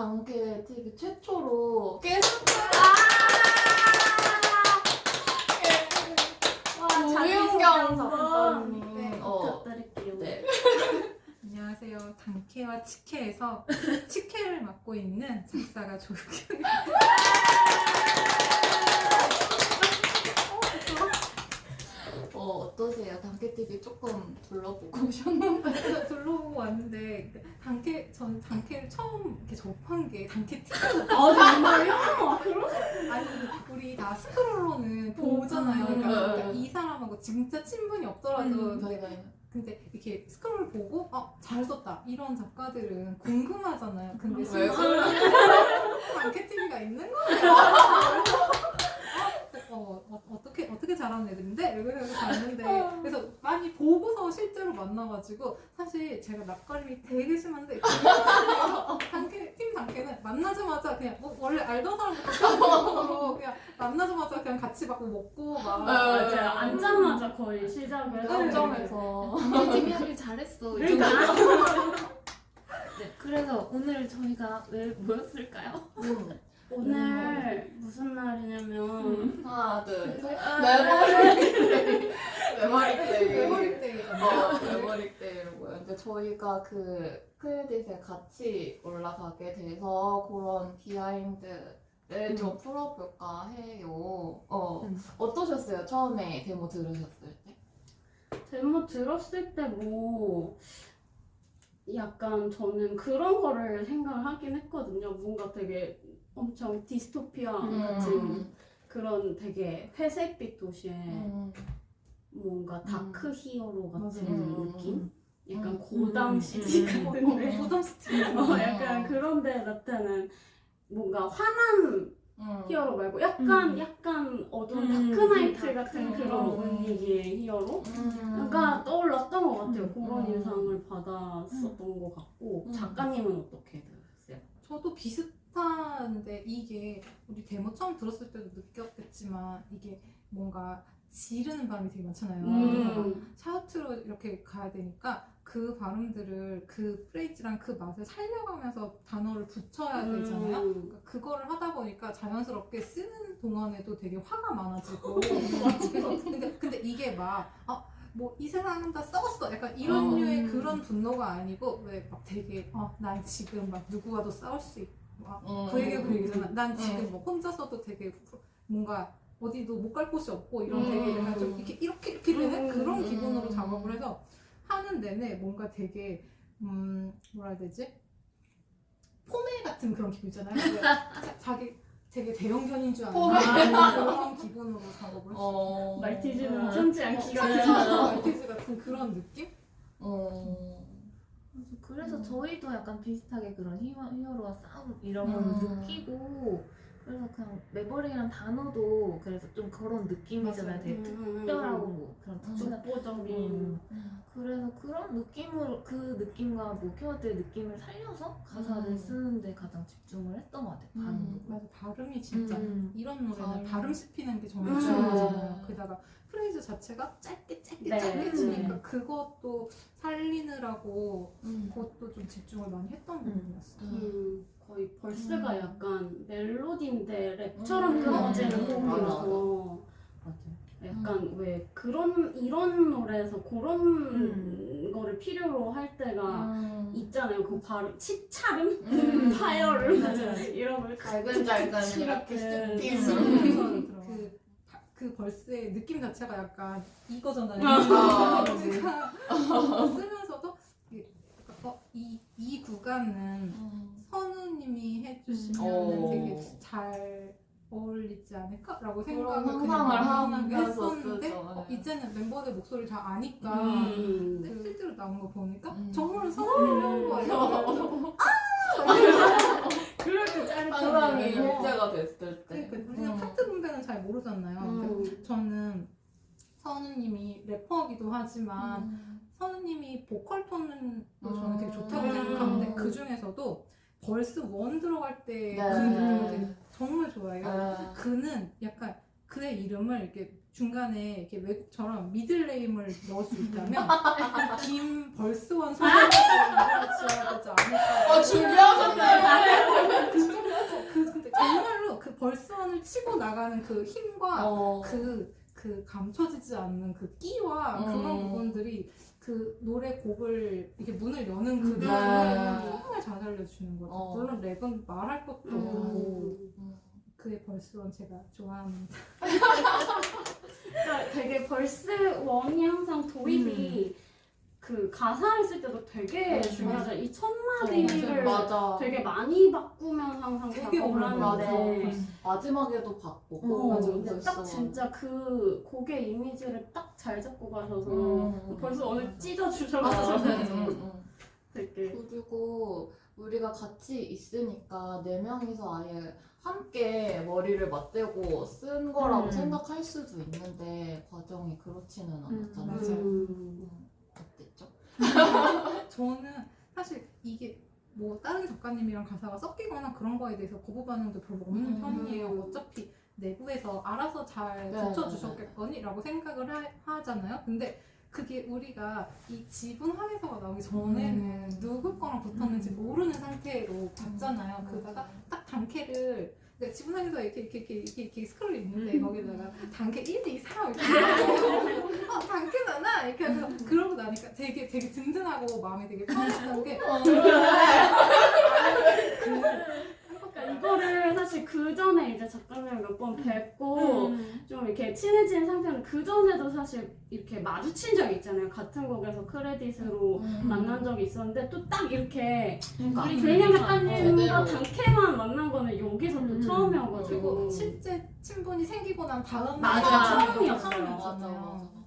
단케TV 최초로 게스트 조윤경 작가님. 네, 어. 네. 안녕하세요. 단케와 치케에서 치케를 맡고 있는 작사가 조윤경. 어, 어떠세요? 단케TV 조금 둘러보고 오셨는데. 둘러보고 왔는데 단케 전 단케를 처음 이렇게 접한 게 단케 TV. 아 정말요? 아니 우리 다 스크롤로는 보잖아요. 음, 그러니까, 음. 그러니까 이 사람하고 진짜 친분이 없더라도 음. 저희가 근데 이렇게 스크롤 보고 어, 잘 썼다 이런 작가들은 궁금하잖아요. 근데 왜 실제로 단케 TV가 있는 거예요. 어, 어, 어떻게 잘하는 애들인데 이러면서 봤는데 그래서 많이 보고서 실제로 만나가지고 사실 제가 낯가림이 되게 심한데 단케 팀 단케는 만나자마자 그냥 뭐 원래 알던 사람부터 그냥 만나자마자 그냥 같이 막 먹고 막 맞아요. 앉자마자 거의 시작을 감정에서 팀이 하길 잘했어. 이 그러니까. 네, 그래서 오늘 저희가 왜 모였을까요? 음. 오늘 무슨 날이냐면 하나 둘 셋. 아, 메모리 Maverick 때 Maverick 때이잖아요. 어, Maverick 때이고요. 근데 저희가 그 credit에 같이 올라가게 돼서 그런 비하인드를 좀 풀어볼까 해요. 어 음. 어떠셨어요? 처음에 데모 들으셨을 때? 데모 들었을 때뭐 약간 저는 그런 거를 생각을 하긴 했거든요. 뭔가 되게 엄청 디스토피아 같은 음. 그런 되게 회색빛 도시에 음. 뭔가 dark hero 같은. 느낌? 약간 음. Gotham 음. City 음. 같은데 Gotham City. 어, 약간 그런데 나타난 뭔가 음. hero 말고 약간 음. 약간 어두운 음, Dark Knight dark. 같은 그런 음. 분위기의 hero? 음. 가 떠올랐던 것 같아요. 음. 그런 음. 인상을 받았었던 것 같고 음. 작가님은 어떻게 들으셨어요? 저도 비슷한데 이게 우리 데모 처음 들었을 때도 느꼈겠지만 이게 뭔가 지르는 발음이 되게 많잖아요. 음. 샤우트로 이렇게 가야 되니까 그 발음들을 그 프레이즈랑 그 맛을 살려가면서 단어를 붙여야 되잖아요. 음. 그러니까 그거를 하다 보니까 자연스럽게 쓰는 동안에도 되게 화가 많아지고 근데, 근데 이게 막 아, 뭐 이 세상 다 썩었어 약간 이런 어. 류의 그런 분노가 아니고 왜 막 되게 어, 난 지금 막 누구와도 싸울 수 있고 막 음. 그 얘기가 그 얘기잖아 난 음. 지금 뭐 혼자서도 되게 뭔가 어디도 못 갈 곳이 없고 이런 음. 되게 약간 좀 이렇게 이렇게 이렇게 되는 음. 그런 음. 기분으로 작업을 해서 하는 내내 뭔가 되게 음 뭐라 해야 되지 포메 같은 그런 기분 있잖아요 왜 자, 자기 되게 대형견인 줄. 아는 그런 기분으로 작업을 어. 말티즈는 참지 않기가 말티즈 같은 그런 느낌? 어. 그래서 음. 저희도 약간 비슷하게 그런 히어, 히어로와 싸움 이런 걸 음. 느끼고 그래서 그냥 Maverick이라는 단어도 그래서 좀 그런 느낌이잖아요. 되게 음. 특별하고 뭐 그런 독보적인 음. 그래서 그런 느낌을 그 느낌과 뭐 키워드의 느낌을 살려서 가사를 음. 쓰는데 가장 집중을 했던 것 같아요. 음. 발음도. 맞아 발음이 진짜 음. 이런 노래는 발음. 발음 씹히는 게 정말 음. 중요하잖아요. 게다가 phrase 자체가 짧게 짧게 네. 짧게 치니까 음. 그것도 살리느라고 음. 그것도 좀 집중을 많이 했던 음. 부분이었어요. 음, 거의 verse가 음. 약간 멜로디인데 랩처럼 음. 끊어지는 음. 호흡이라서 맞아요. 약간 왜 그런 이런 노래에서 그런 음. 거를 필요로 할 때가 음. 있잖아요. 그 발음 치차름, 음. 파열음. 이런 걸 갈근잘근 이렇게 그, 벌스의 느낌 자체가 약간 이거잖아요. 아, 그러니까 어, 쓰면서도 약간 어, 이, 이 구간은 음. 선우님이 해주시면 오. 되게 잘 어울리지 않을까라고 생각을 상상을 하면서 했었는데. 어, 이제는 멤버들 목소리 다 아니까 음. 근데 실제로 나온 거 보니까 음. 정말 선우님이 한 거예요. 그럴 때 짜릿한 거예요. 일제가 됐을 때. 그러니까 우리는 음. 파트 분배는 잘 모르잖아요. 음. 선우님이 래퍼이기도 하지만 음. 선우님이 보컬 톤은 또 저는 되게 좋다고 음. 생각하는데 그 중에서도 벌스 원 들어갈 때그 네. 되게 정말 좋아해요. 아. 그는 약간 그의 이름을 이렇게 중간에 이렇게 외국처럼 미들네임을 넣을 수 있다면 김벌스원 선생님을 지어야 되지 않을까. 어, 준비하셨네요. 정말로 그 벌스원을 치고 나가는 그 힘과 어. 그, 그 감춰지지 않는 그 끼와 음. 그런 부분들이 그 노래 곡을 이렇게 문을 여는 그 음. 느낌을 네. 정말 잘것 같아요. 어. 물론 랩은 말할 것도 음. 없고 음. 그의 verse one 제가 좋아합니다. 그러니까 되게 verse one이 항상 도입이 그 가사를 쓸 때도 되게 음. 중요하죠. 이 첫 어, 마디를 맞아. 되게 많이 바꾸면 항상 되게. 하는데 마지막에도 바꾸고. 어, 맞아, 근데. 딱 진짜 그 곡의 이미지를 딱 잘 잡고 가셔서 음. 벌써 오늘. 찢어주셔가지고. 음, 음. 되게 그리고 우리가 같이 있으니까 네 명이서 아예 함께 머리를 맞대고 쓴 거라고 음. 생각할 수도 있는데 과정이 그렇지는 않았잖아요. 음. 음, 어땠죠? 저는 사실 이게 뭐 다른 작가님이랑 가사가 섞이거나 그런 거에 대해서 거부 반응도 별로 없는 음. 편이에요. 어차피 내부에서 알아서 잘 네, 고쳐주셨겠거니라고 생각을 하, 잖아요 근데 그게 우리가 이 지분 확인서가 나오기 전에는 음. 누구 거랑 붙었는지 모르는 상태로 봤잖아요. 그러다가 딱 단케를 그러니까 지분 확인서 이렇게 이렇게 이렇게 이렇게, 이렇게 스크롤 있는데 음. 거기다가 단케 1, 2, 3 이렇게. 어 단케잖아 이렇게 해서 그러고 나니까 되게 되게 든든하고 마음이 되게 편했던 게. 그러니까 이거를 사실 그 전에 이제 작가님을 몇 번 뵙고 음. 좀 이렇게 친해진 상태는 그 전에도 사실 이렇게 마주친 적이 있잖아요. 같은 곡에서 크레딧으로 음. 만난 적이 있었는데 또 딱 이렇게 그러니까 우리 개인 작가님과 제대로. 단케만 만난 거는 여기서 또 음. 처음이어가지고 그리고 실제 친분이 생기고 난 다음 맞아. 날이 처음이었어요. 처음이었잖아요. 맞아, 맞아.